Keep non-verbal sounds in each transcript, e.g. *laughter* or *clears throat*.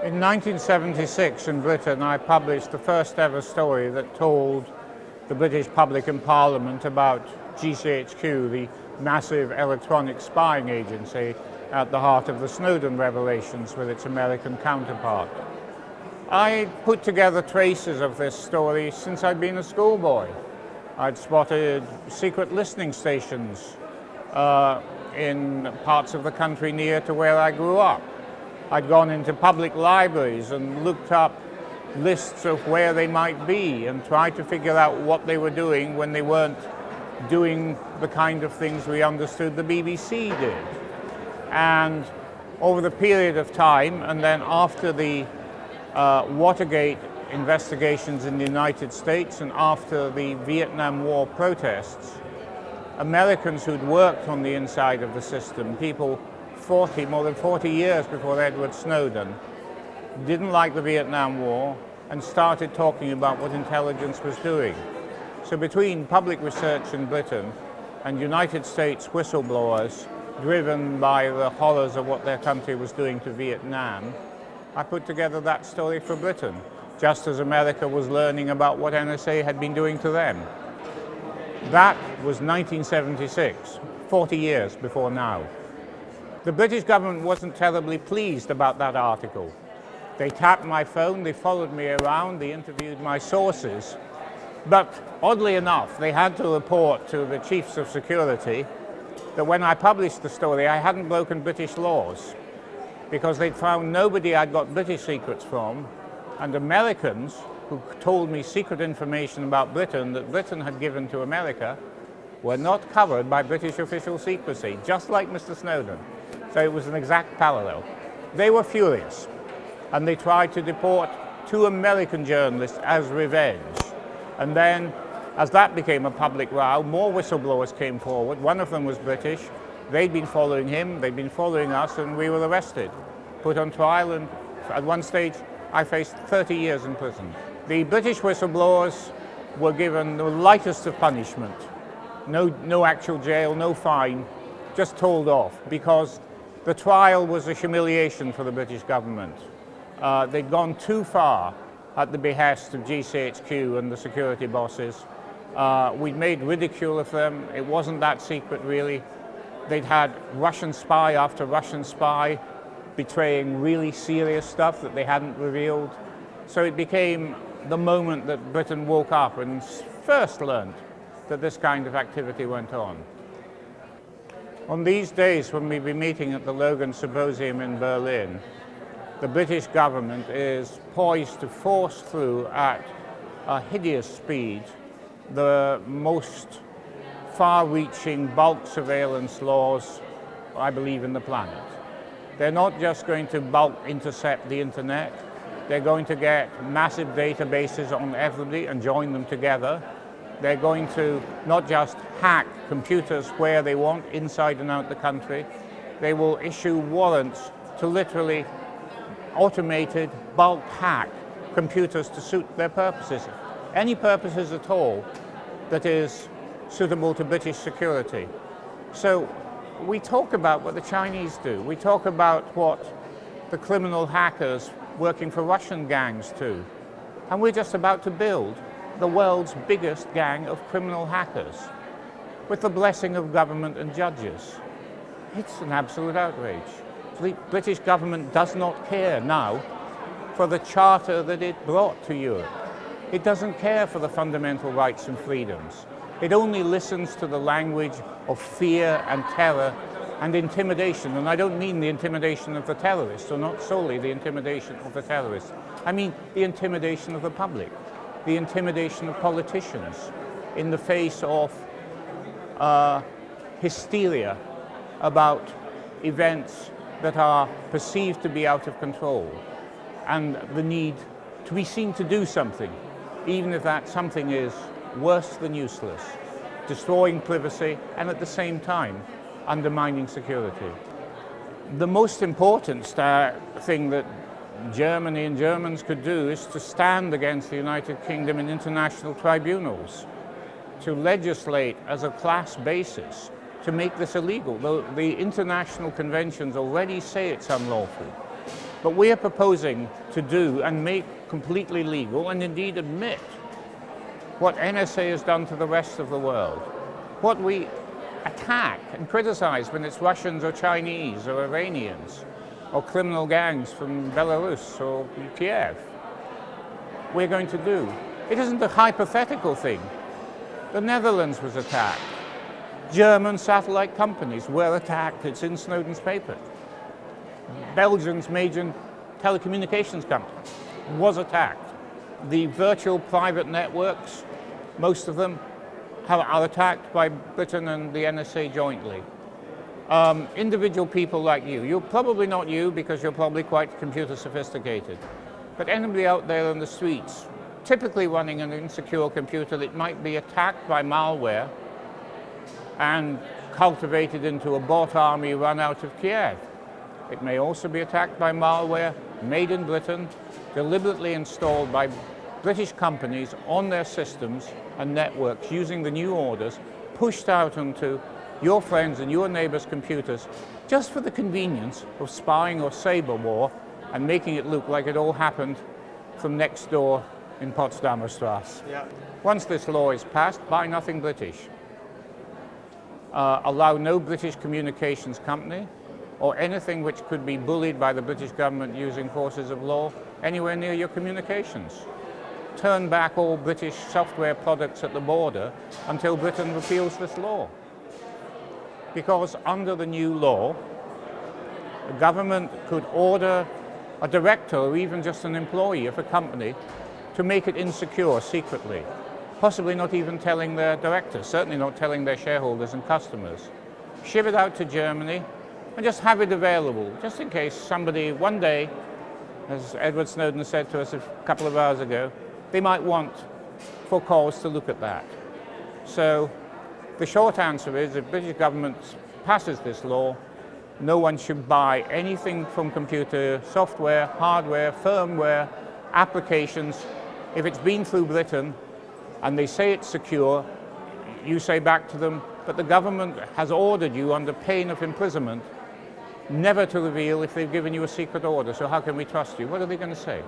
In 1976 in Britain, I published the first ever story that told the British public and Parliament about GCHQ, the massive electronic spying agency at the heart of the Snowden revelations with its American counterpart. I put together traces of this story since I'd been a schoolboy. I'd spotted secret listening stations uh, in parts of the country near to where I grew up. I'd gone into public libraries and looked up lists of where they might be and tried to figure out what they were doing when they weren't doing the kind of things we understood the BBC did. And over the period of time, and then after the uh, Watergate investigations in the United States and after the Vietnam War protests, Americans who'd worked on the inside of the system, people 40, more than 40 years before Edward Snowden, didn't like the Vietnam War and started talking about what intelligence was doing. So between public research in Britain and United States whistleblowers driven by the horrors of what their country was doing to Vietnam, I put together that story for Britain, just as America was learning about what NSA had been doing to them. That was 1976, 40 years before now. The British government wasn't terribly pleased about that article. They tapped my phone, they followed me around, they interviewed my sources. But oddly enough, they had to report to the chiefs of security that when I published the story, I hadn't broken British laws because they'd found nobody I'd got British secrets from and Americans who told me secret information about Britain that Britain had given to America were not covered by British official secrecy, just like Mr. Snowden. So it was an exact parallel. They were furious and they tried to deport two American journalists as revenge. And then as that became a public row, more whistleblowers came forward. One of them was British. They'd been following him, they'd been following us, and we were arrested, put on trial, and at one stage I faced 30 years in prison. The British whistleblowers were given the lightest of punishment. No, no actual jail, no fine, just told off because the trial was a humiliation for the British government. Uh, they'd gone too far at the behest of GCHQ and the security bosses. Uh, we'd made ridicule of them. It wasn't that secret, really. They'd had Russian spy after Russian spy betraying really serious stuff that they hadn't revealed. So it became the moment that Britain woke up and first learned that this kind of activity went on. On these days when we'll be meeting at the Logan Symposium in Berlin, the British government is poised to force through at a hideous speed the most far-reaching bulk surveillance laws, I believe, in the planet. They're not just going to bulk intercept the internet, they're going to get massive databases on everybody and join them together they're going to not just hack computers where they want, inside and out the country. They will issue warrants to literally automated bulk hack computers to suit their purposes. Any purposes at all that is suitable to British security. So we talk about what the Chinese do. We talk about what the criminal hackers working for Russian gangs do. And we're just about to build the world's biggest gang of criminal hackers with the blessing of government and judges. It's an absolute outrage. The British government does not care now for the charter that it brought to Europe. It doesn't care for the fundamental rights and freedoms. It only listens to the language of fear and terror and intimidation. And I don't mean the intimidation of the terrorists, or not solely the intimidation of the terrorists. I mean the intimidation of the public the intimidation of politicians in the face of uh, hysteria about events that are perceived to be out of control and the need to be seen to do something, even if that something is worse than useless, destroying privacy and at the same time undermining security. The most important thing that Germany and Germans could do is to stand against the United Kingdom in international tribunals, to legislate as a class basis to make this illegal. The, the international conventions already say it's unlawful. But we are proposing to do and make completely legal and indeed admit what NSA has done to the rest of the world. What we attack and criticize when it's Russians or Chinese or Iranians or criminal gangs from Belarus or Kiev. We're going to do. It isn't a hypothetical thing. The Netherlands was attacked. German satellite companies were attacked. It's in Snowden's paper. Belgium's major telecommunications company was attacked. The virtual private networks, most of them, are attacked by Britain and the NSA jointly. Um, individual people like you, you're probably not you because you're probably quite computer sophisticated, but anybody out there on the streets, typically running an insecure computer that might be attacked by malware and cultivated into a bot army run out of Kiev. It may also be attacked by malware made in Britain, deliberately installed by British companies on their systems and networks using the new orders, pushed out onto your friends and your neighbors' computers just for the convenience of spying or cyber war and making it look like it all happened from next door in Potsdamer Straße. Yeah. Once this law is passed, buy nothing British. Uh, allow no British communications company or anything which could be bullied by the British government using forces of law anywhere near your communications. Turn back all British software products at the border until Britain repeals this law. Because under the new law, the government could order a director or even just an employee of a company to make it insecure secretly, possibly not even telling their directors, certainly not telling their shareholders and customers. Ship it out to Germany, and just have it available, just in case somebody one day, as Edward Snowden said to us a couple of hours ago, they might want for cause to look at that. So the short answer is if British government passes this law, no one should buy anything from computer software, hardware, firmware, applications. If it's been through Britain and they say it's secure, you say back to them, but the government has ordered you under pain of imprisonment never to reveal if they've given you a secret order, so how can we trust you? What are they going to say?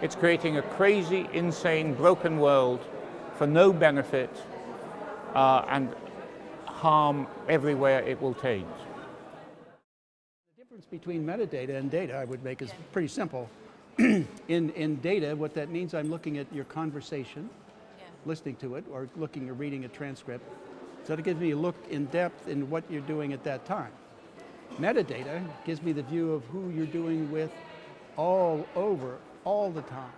It's creating a crazy, insane, broken world for no benefit uh, and harm everywhere it will change. The difference between metadata and data I would make is pretty simple. *clears throat* in, in data, what that means, I'm looking at your conversation, Yeah. listening to it, or looking or reading a transcript. So it gives me a look in depth in what you're doing at that time. Metadata gives me the view of who you're doing with all over, all the time.